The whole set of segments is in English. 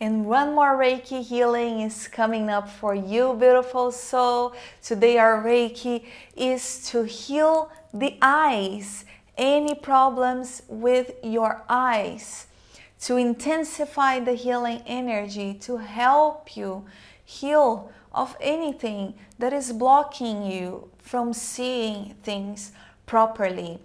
and one more Reiki healing is coming up for you, beautiful soul. Today our Reiki is to heal the eyes, any problems with your eyes, to intensify the healing energy, to help you heal of anything that is blocking you from seeing things properly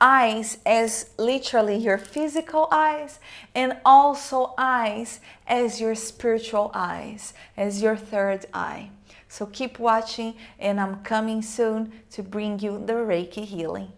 eyes as literally your physical eyes and also eyes as your spiritual eyes, as your third eye. So keep watching and I'm coming soon to bring you the Reiki healing.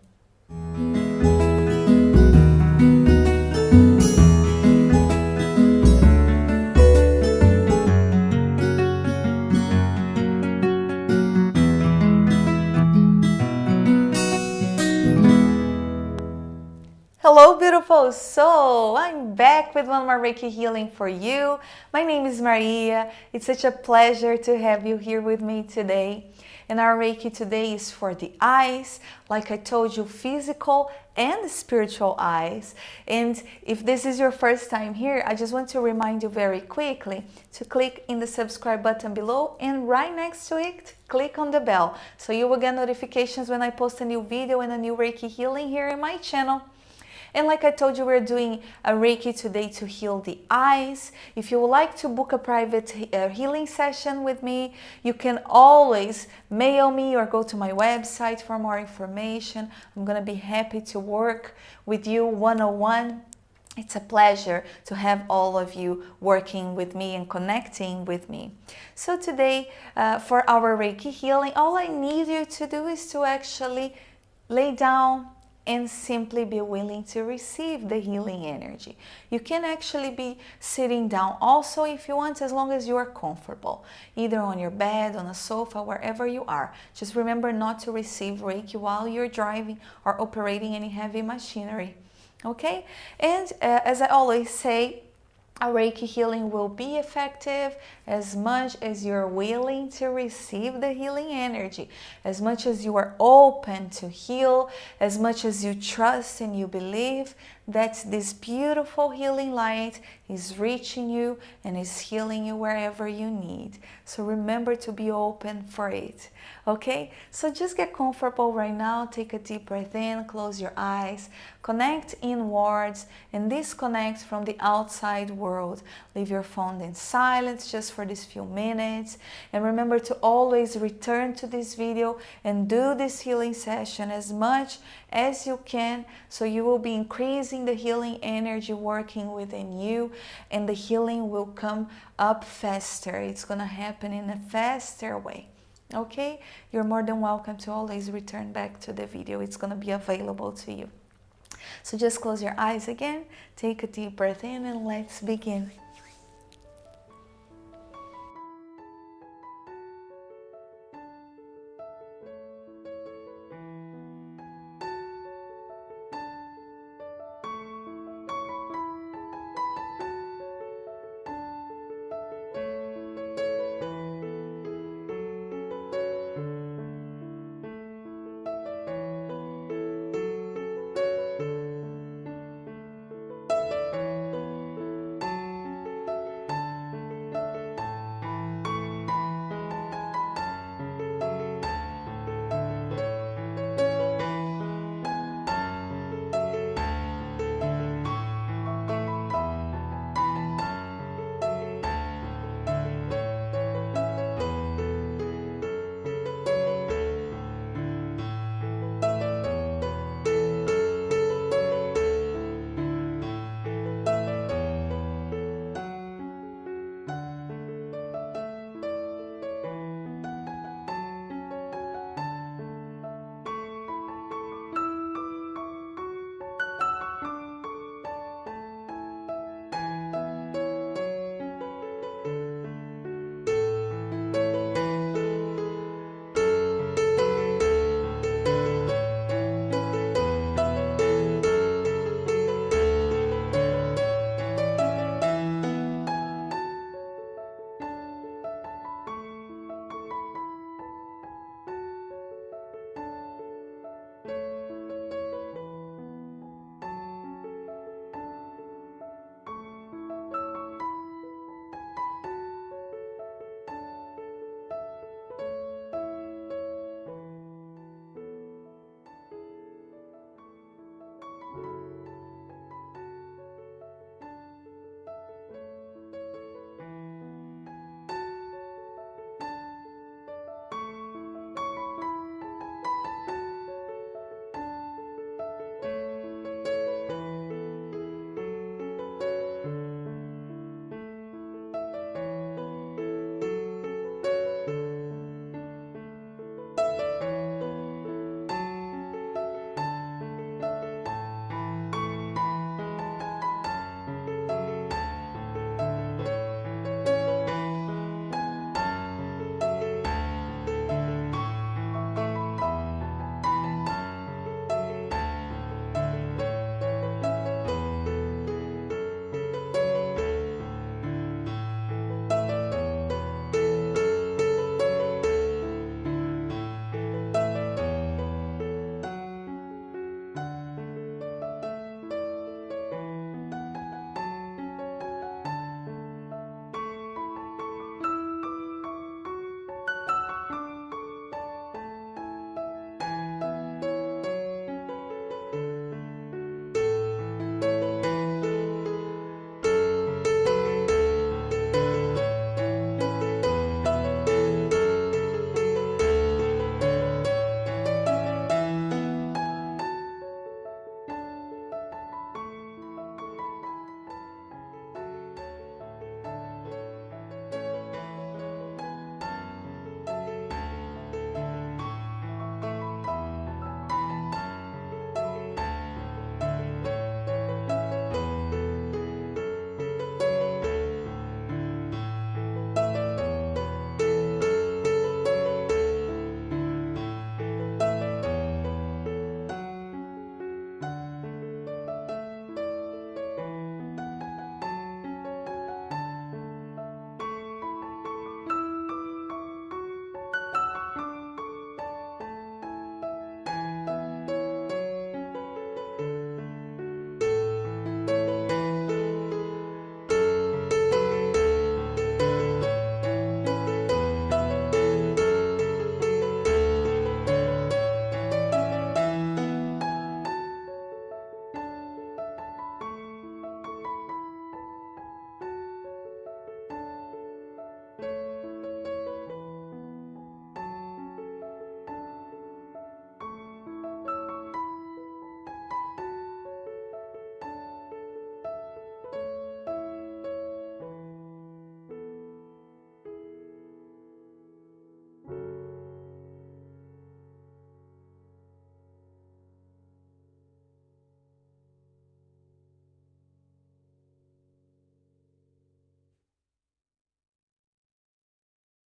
Beautiful soul! I'm back with one more Reiki healing for you. My name is Maria. It's such a pleasure to have you here with me today. And our Reiki today is for the eyes, like I told you, physical and spiritual eyes. And if this is your first time here, I just want to remind you very quickly to click in the subscribe button below and right next to it, click on the bell. So you will get notifications when I post a new video and a new Reiki healing here in my channel. And like I told you, we're doing a Reiki today to heal the eyes. If you would like to book a private uh, healing session with me, you can always mail me or go to my website for more information. I'm going to be happy to work with you one-on-one. It's a pleasure to have all of you working with me and connecting with me. So today, uh, for our Reiki healing, all I need you to do is to actually lay down and simply be willing to receive the healing energy. You can actually be sitting down also if you want, as long as you are comfortable, either on your bed, on a sofa, wherever you are. Just remember not to receive Reiki while you're driving or operating any heavy machinery. Okay? And uh, as I always say, a Reiki healing will be effective as much as you're willing to receive the healing energy, as much as you are open to heal, as much as you trust and you believe that this beautiful healing light is reaching you and is healing you wherever you need. So remember to be open for it. Okay, so just get comfortable right now. Take a deep breath in, close your eyes, connect inwards and disconnect from the outside world. Leave your phone in silence just for these few minutes. And remember to always return to this video and do this healing session as much as you can so you will be increasing the healing energy working within you and the healing will come up faster. It's going to happen in a faster way. Okay, you're more than welcome to always return back to the video. It's going to be available to you. So just close your eyes again, take a deep breath in and let's begin.